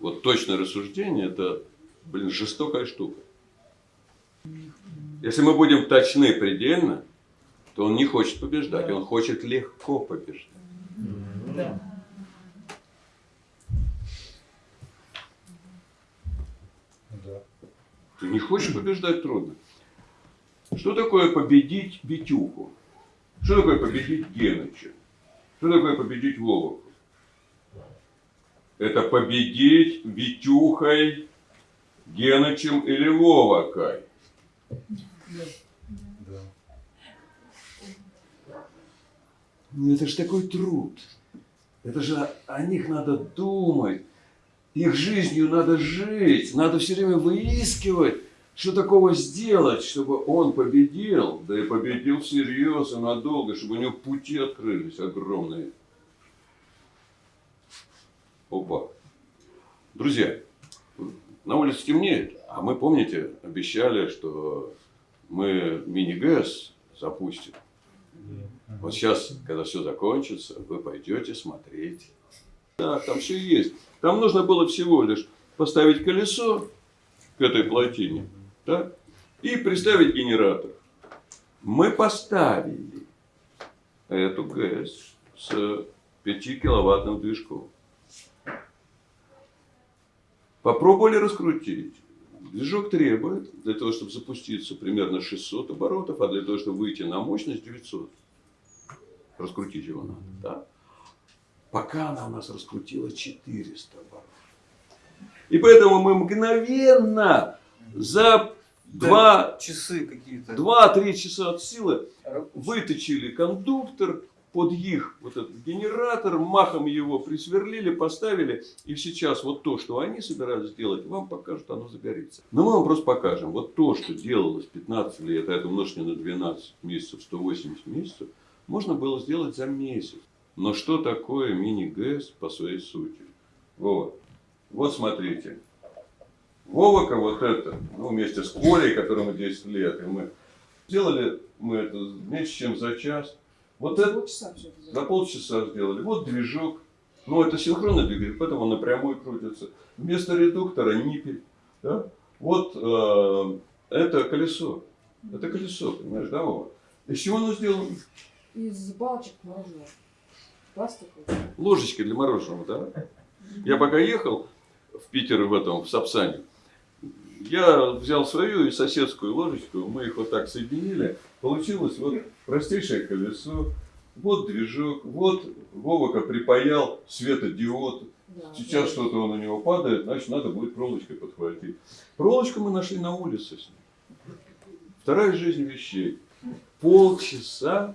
Вот точное рассуждение – это, блин, жестокая штука. Если мы будем точны предельно, то он не хочет побеждать, он хочет легко побеждать. Да. Да. Ты не хочешь побеждать трудно. Что такое победить Витюху? Что такое победить Геныча? Что такое победить Вову? Это победить Витюхой, Генычем или Вовокой. Да. Ну это же такой труд. Это же о них надо думать. Их жизнью надо жить. Надо все время выискивать, что такого сделать, чтобы он победил. Да и победил всерьез и надолго, чтобы у него пути открылись огромные. Опа. Друзья, на улице темнеет, а мы, помните, обещали, что мы мини-ГЭС запустим. Вот сейчас, когда все закончится, вы пойдете смотреть. Да, там все есть. Там нужно было всего лишь поставить колесо к этой плотине да, и приставить генератор. Мы поставили эту ГЭС с 5 киловаттным движком. Попробовали раскрутить. Движок требует, для того, чтобы запуститься, примерно 600 оборотов, а для того, чтобы выйти на мощность 900. Раскрутить его надо, да? Пока она у нас раскрутила 400 оборотов. И поэтому мы мгновенно за два, часы какие-то. 2-3 часа от силы выточили кондуктор под их вот этот генератор, махом его присверлили, поставили, и сейчас вот то, что они собирались сделать, вам покажут, оно загорится. Но мы вам просто покажем, вот то, что делалось 15 лет, а это умножьте на 12 месяцев, 180 месяцев, можно было сделать за месяц. Но что такое мини-ГЭС по своей сути? Вот. Вот смотрите. Вовока вот это, ну, вместе с Колей, которому 10 лет, и мы сделали мы это меньше, чем за час. Вот это Полчаса все это полчаса сделали. Вот движок. Ну, это синхронный двигатель, поэтому он напрямую крутится. Вместо редуктора ниппель. Да? Вот э, это колесо. Это колесо, понимаешь, да, Вова? Из чего оно сделано? Из балочек мороженого. Пластиковый. Ложечки для мороженого, да? Я пока ехал в Питер в этом, в Сапсане, я взял свою и соседскую ложечку, мы их вот так соединили. Получилось вот простейшее колесо, вот движок, вот Вовока припаял светодиод. Да, Сейчас да. что-то он у него падает, значит надо будет проволочкой подхватить. Проволочку мы нашли на улице с ним. Вторая жизнь вещей. Полчаса,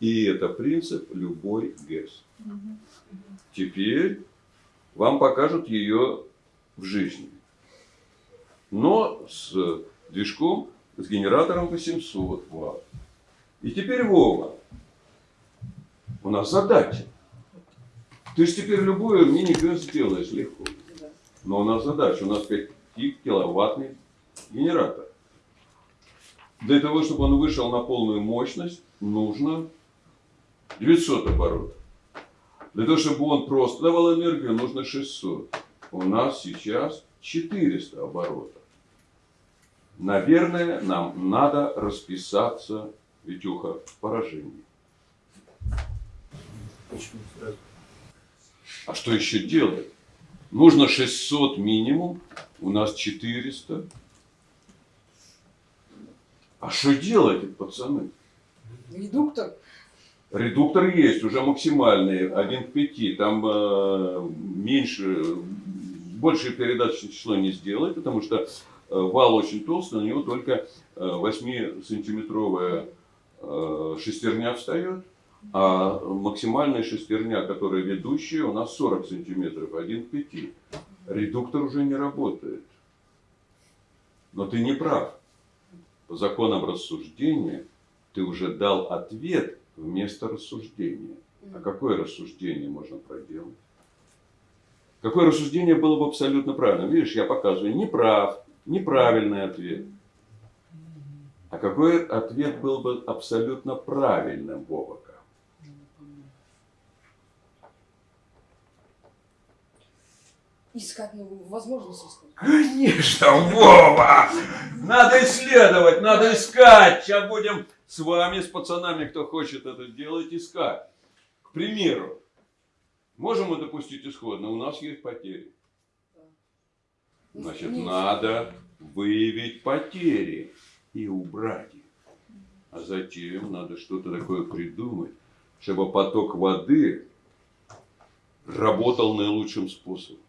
и это принцип любой ГЭС. Теперь вам покажут ее в жизни. Но с движком, с генератором 800 ватт. И теперь, Вова, у нас задача. Ты же теперь любую мини-ГЭС сделаешь легко. Но у нас задача, у нас 5-киловаттный генератор. Для того, чтобы он вышел на полную мощность, нужно 900 оборотов. Для того, чтобы он просто давал энергию, нужно 600. У нас сейчас 400 оборотов. Наверное, нам надо расписаться, Витюха, в поражении. Почему сразу? А что еще делать? Нужно 600 минимум, у нас 400. А что делать, пацаны? Редуктор. Редуктор есть, уже максимальный, 1 к 5. Там э, меньше, больше передаточное число не сделать, потому что вал очень толстый, на него только э, 8-сантиметровая э, шестерня встает, а максимальная шестерня, которая ведущая, у нас 40 сантиметров, 1 к 5. Редуктор уже не работает. Но ты не прав. По законам рассуждения ты уже дал ответ вместо рассуждения. А какое рассуждение можно проделать? Какое рассуждение было бы абсолютно правильным? Видишь, я показываю неправ, неправильный ответ. А какой ответ был бы абсолютно правильным, Вовока? искать новую возможность искать. Конечно, Вова! Надо исследовать, надо искать. Сейчас будем с вами, с пацанами, кто хочет это делать, искать. К примеру, можем мы допустить исходно, у нас есть потери. Значит, Нет. надо выявить потери и убрать их. А затем надо что-то такое придумать, чтобы поток воды работал наилучшим способом.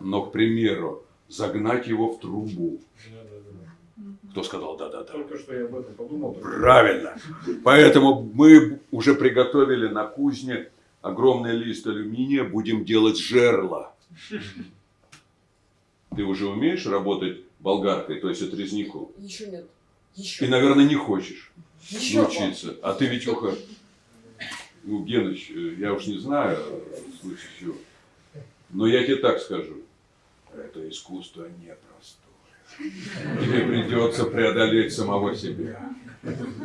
Но, к примеру, загнать его в трубу. Кто сказал да-да-да? Только что я об этом подумал. Правильно. Поэтому мы уже приготовили на кузне огромный лист алюминия, будем делать жерла. Ты уже умеешь работать болгаркой, то есть отрезником? Еще нет. Еще. И, наверное, не хочешь Еще. научиться. А ты, Витюха, ну, Геныч, я уж не знаю, в случае чего. Но я тебе так скажу. Это искусство непростое. Тебе придется преодолеть самого себя.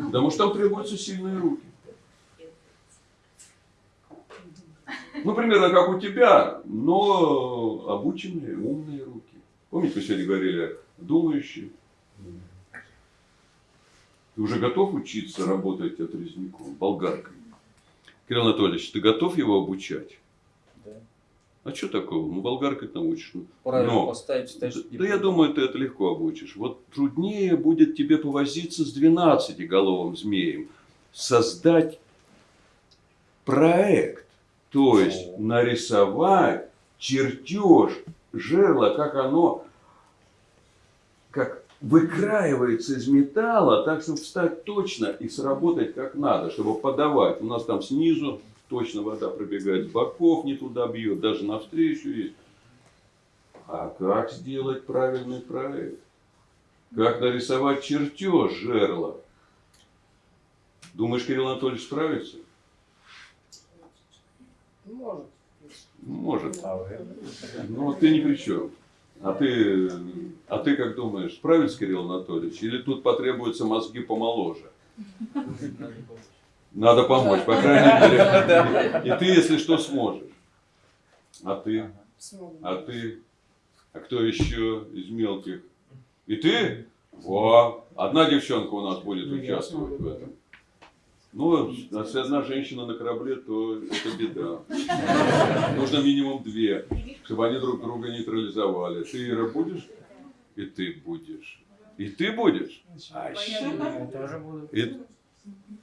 Потому что там требуются сильные руки. Ну, примерно как у тебя, но обученные, умные руки. Помните, мы сегодня говорили, думающие. Ты уже готов учиться работать отрезником, болгаркой? Кирилл Анатольевич, ты готов его обучать? Да. А что такого? Ну, болгаркой ты научишь. Ну, Правильно Но- поставить, ставишь да, да я думаю, ты это легко обучишь. Вот труднее будет тебе повозиться с 12-головым змеем. Создать проект. То есть нарисовать чертеж жерла, как оно как выкраивается из металла, так, чтобы встать точно и сработать как надо, чтобы подавать. У нас там снизу точно вода пробегает, с боков не туда бьет, даже навстречу есть. А как сделать правильный проект? Как нарисовать чертеж жерла? Думаешь, Кирилл Анатольевич справится? Может. Может. А вы? Ну, ты ни при чем. А ты, а ты как думаешь, справится Кирилл Анатольевич? Или тут потребуются мозги помоложе? Надо помочь. Надо помочь, по крайней мере. И ты, если что, сможешь. А ты? А ты? А кто еще из мелких? И ты? Во! Одна девчонка у нас будет Ну, участвовать в этом. Ну, если одна женщина на корабле, то это беда. Нужно минимум две, чтобы они друг друга нейтрализовали. Ты, Ира, будешь? И ты будешь. И ты будешь? А, тоже буду. И-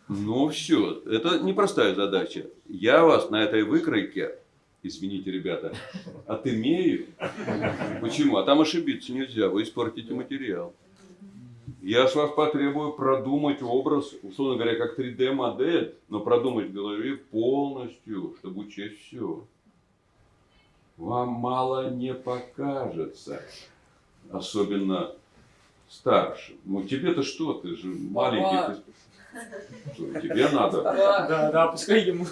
Ну все, это непростая задача. Я вас на этой выкройке, извините, ребята, отымею. Почему? А там ошибиться нельзя, вы испортите материал. Я с вас потребую продумать образ, условно говоря, как 3D-модель, но продумать в голове полностью, чтобы учесть все. Вам мало не покажется, особенно старшим. Ну тебе-то что, ты же маленький. ты- Что, тебе надо. Да. Да, да, пускай ему.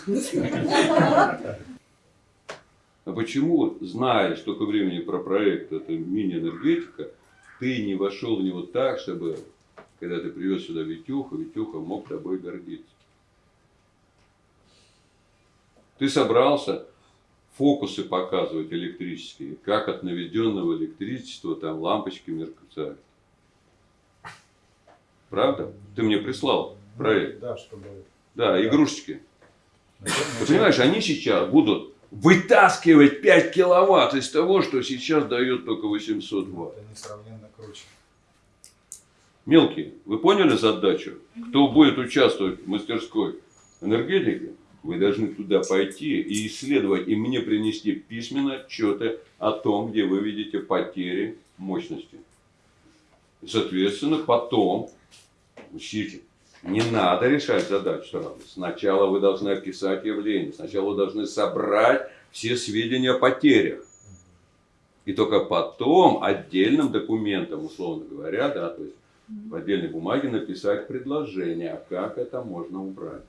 А почему, зная столько времени про проект, это мини-энергетика, ты не вошел в него так, чтобы, когда ты привез сюда Витюха, Витюха мог тобой гордиться? Ты собрался фокусы показывать электрические, как от наведенного электричества там лампочки мерцают. Правда? Ты мне прислал проект. Да, чтобы... Да, игрушечки. Наверное, Ты понимаешь, они сейчас будут вытаскивать 5 киловатт из того, что сейчас дает только 800 ватт. Это несравненно круче. Мелкие, вы поняли задачу? Кто будет участвовать в мастерской энергетики, вы должны туда пойти и исследовать, и мне принести письменно отчеты о том, где вы видите потери мощности. И, соответственно, потом, учите, не надо решать задачу сразу. Сначала вы должны описать явление, сначала вы должны собрать все сведения о потерях. И только потом отдельным документом, условно говоря, да, то есть в отдельной бумаге написать предложение, а как это можно убрать.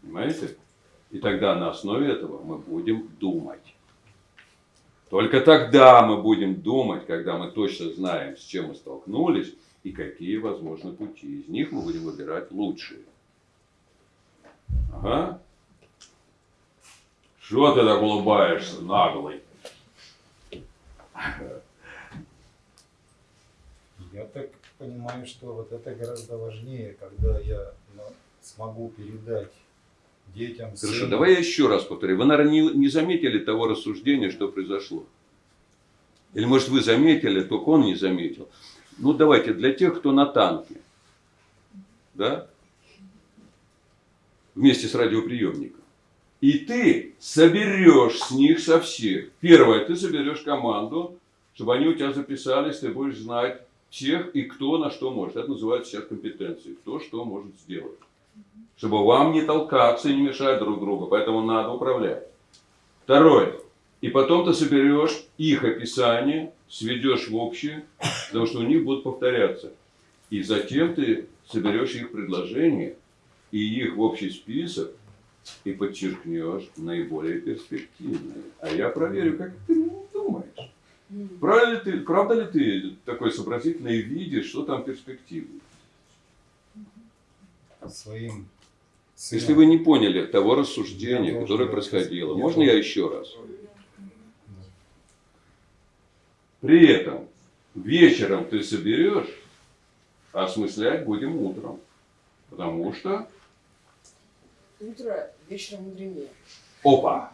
Понимаете? И тогда на основе этого мы будем думать. Только тогда мы будем думать, когда мы точно знаем, с чем мы столкнулись и какие возможны пути. Из них мы будем выбирать лучшие. Ага. Что ты так улыбаешься, наглый? Я так понимаю, что вот это гораздо важнее, когда я ну, смогу передать детям. Хорошо, сыну. давай я еще раз повторю. Вы, наверное, не, не заметили того рассуждения, что произошло. Или, может, вы заметили, только он не заметил. Ну, давайте, для тех, кто на танке, да, вместе с радиоприемником, и ты соберешь с них со всех. Первое, ты соберешь команду, чтобы они у тебя записались, ты будешь знать всех и кто на что может. Это называется сейчас компетенцией. Кто что может сделать. Чтобы вам не толкаться и не мешать друг другу. Поэтому надо управлять. Второе. И потом ты соберешь их описание, сведешь в общее, потому что у них будут повторяться. И затем ты соберешь их предложения и их в общий список и подчеркнешь наиболее перспективные. А я проверю, как ты думаешь. Правда ли ты, правда ли ты такой сообразительный видишь, что там перспективно? своим Если вы не поняли того рассуждения, Я которое происходило, можно я еще раз? При этом вечером ты соберешь, осмыслять будем утром. Потому что, Утро вечером мудренее. опа,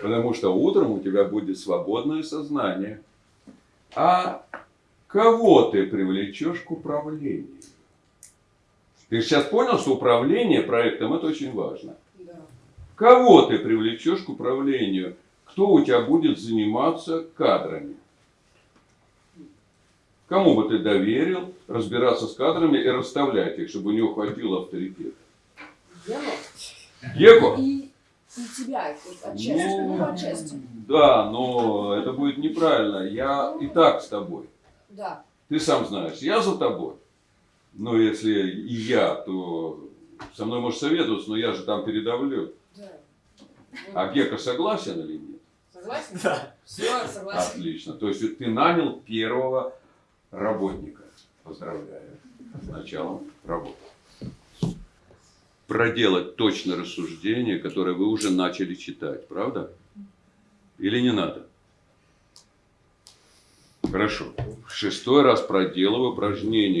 потому что утром у тебя будет свободное сознание. А кого ты привлечешь к управлению? Ты сейчас понял, что управление проектом это очень важно. Да. Кого ты привлечешь к управлению? Кто у тебя будет заниматься кадрами? Кому бы ты доверил разбираться с кадрами и расставлять их, чтобы у него хватило авторитета? Геко? и, и тебя отчасти. Ну, Ну, отчасти. Да, но это будет неправильно. Я и так с тобой. Да. Ты сам знаешь, я за тобой. Но если и я, то со мной можешь советоваться, но я же там передавлю. Да. А Гека согласен или нет? Согласен? Да. Все, согласен. Отлично. То есть ты нанял первого работника. Поздравляю. С началом работы. Проделать точно рассуждение, которое вы уже начали читать, правда? Или не надо? Хорошо. Шестой раз проделываю упражнение.